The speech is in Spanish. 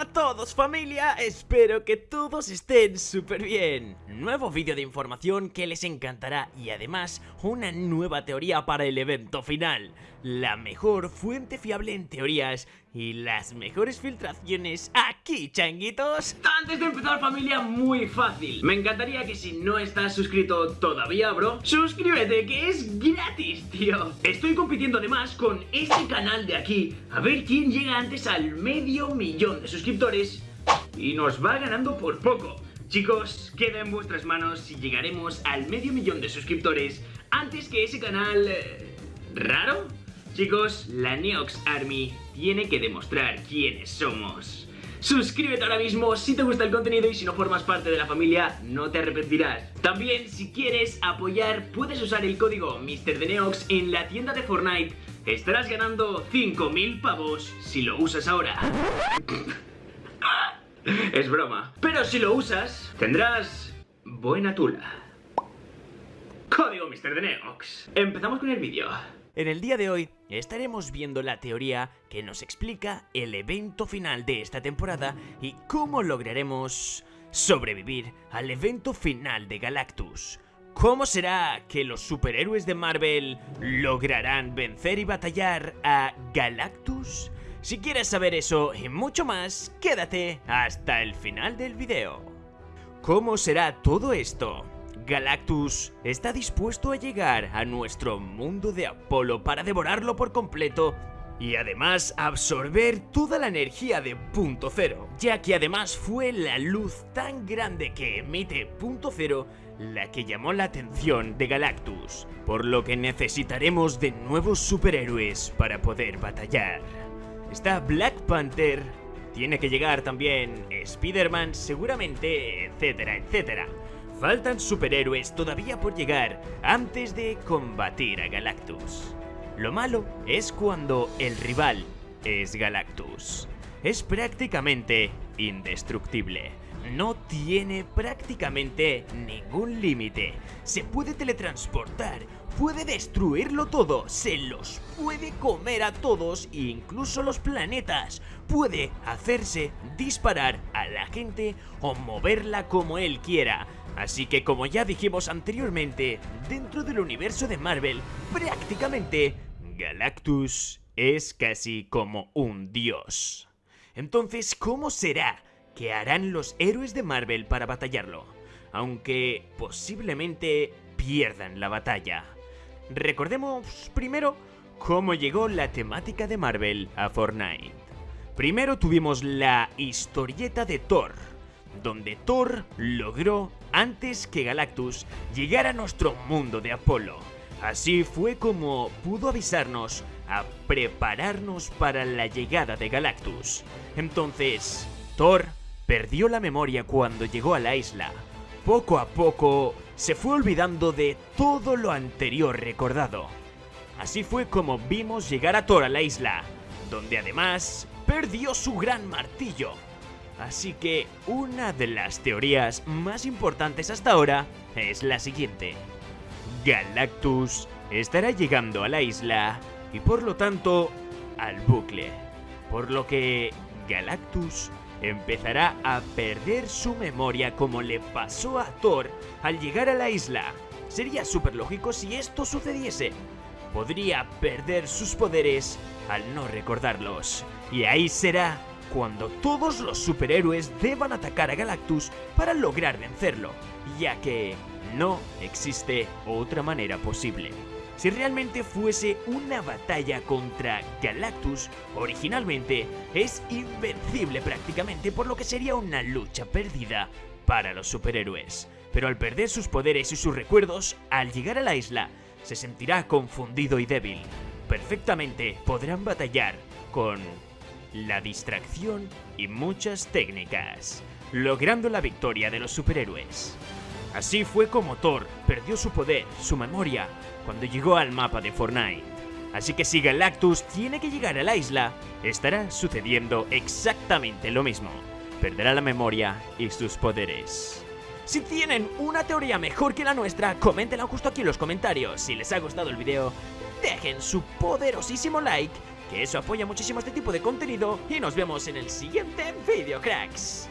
A todos familia, espero que todos estén súper bien Nuevo vídeo de información que les encantará y además una nueva teoría para el evento final. La mejor fuente fiable en teorías y las mejores filtraciones aquí changuitos. Antes de empezar familia, muy fácil. Me encantaría que si no estás suscrito todavía bro Suscríbete que es gratis tío. Estoy compitiendo además con este canal de aquí A ver quién llega antes al medio millón de suscriptores Y nos va ganando por poco Chicos, queda en vuestras manos si llegaremos al medio millón de suscriptores Antes que ese canal... Eh, ¿Raro? Chicos, la Neox Army tiene que demostrar quiénes somos. Suscríbete ahora mismo si te gusta el contenido y si no formas parte de la familia no te arrepentirás. También si quieres apoyar puedes usar el código MrDeneox en la tienda de Fortnite. Estarás ganando 5000 pavos si lo usas ahora. Es broma. Pero si lo usas tendrás buena tula. Código MrDeneox. Empezamos con el vídeo. En el día de hoy estaremos viendo la teoría que nos explica el evento final de esta temporada y cómo lograremos sobrevivir al evento final de Galactus. ¿Cómo será que los superhéroes de Marvel lograrán vencer y batallar a Galactus? Si quieres saber eso y mucho más, quédate hasta el final del video. ¿Cómo será todo esto? Galactus está dispuesto a llegar a nuestro mundo de Apolo para devorarlo por completo y además absorber toda la energía de Punto Cero, ya que además fue la luz tan grande que emite Punto Cero la que llamó la atención de Galactus, por lo que necesitaremos de nuevos superhéroes para poder batallar. Está Black Panther, tiene que llegar también Spider-Man seguramente, etcétera, etcétera. Faltan superhéroes todavía por llegar antes de combatir a Galactus. Lo malo es cuando el rival es Galactus. Es prácticamente indestructible. No tiene prácticamente ningún límite. Se puede teletransportar, puede destruirlo todo, se los puede comer a todos, incluso los planetas. Puede hacerse disparar a la gente o moverla como él quiera. Así que como ya dijimos anteriormente, dentro del universo de Marvel, prácticamente Galactus es casi como un dios. Entonces, ¿cómo será que harán los héroes de Marvel para batallarlo? Aunque posiblemente pierdan la batalla. Recordemos primero cómo llegó la temática de Marvel a Fortnite. Primero tuvimos la historieta de Thor, donde Thor logró antes que Galactus llegara a nuestro mundo de Apolo. Así fue como pudo avisarnos a prepararnos para la llegada de Galactus. Entonces, Thor perdió la memoria cuando llegó a la isla. Poco a poco se fue olvidando de todo lo anterior recordado. Así fue como vimos llegar a Thor a la isla, donde además perdió su gran martillo Así que una de las teorías más importantes hasta ahora es la siguiente. Galactus estará llegando a la isla y por lo tanto al bucle, por lo que Galactus empezará a perder su memoria como le pasó a Thor al llegar a la isla. Sería súper lógico si esto sucediese. Podría perder sus poderes al no recordarlos. Y ahí será cuando todos los superhéroes deban atacar a Galactus para lograr vencerlo, ya que no existe otra manera posible. Si realmente fuese una batalla contra Galactus, originalmente es invencible prácticamente, por lo que sería una lucha perdida para los superhéroes. Pero al perder sus poderes y sus recuerdos, al llegar a la isla, se sentirá confundido y débil. Perfectamente podrán batallar con la distracción y muchas técnicas, logrando la victoria de los superhéroes. Así fue como Thor perdió su poder, su memoria, cuando llegó al mapa de Fortnite. Así que si Galactus tiene que llegar a la isla, estará sucediendo exactamente lo mismo. Perderá la memoria y sus poderes. Si tienen una teoría mejor que la nuestra, coméntenla justo aquí en los comentarios. Si les ha gustado el video, dejen su poderosísimo like que eso apoya muchísimo este tipo de contenido y nos vemos en el siguiente vídeo, cracks.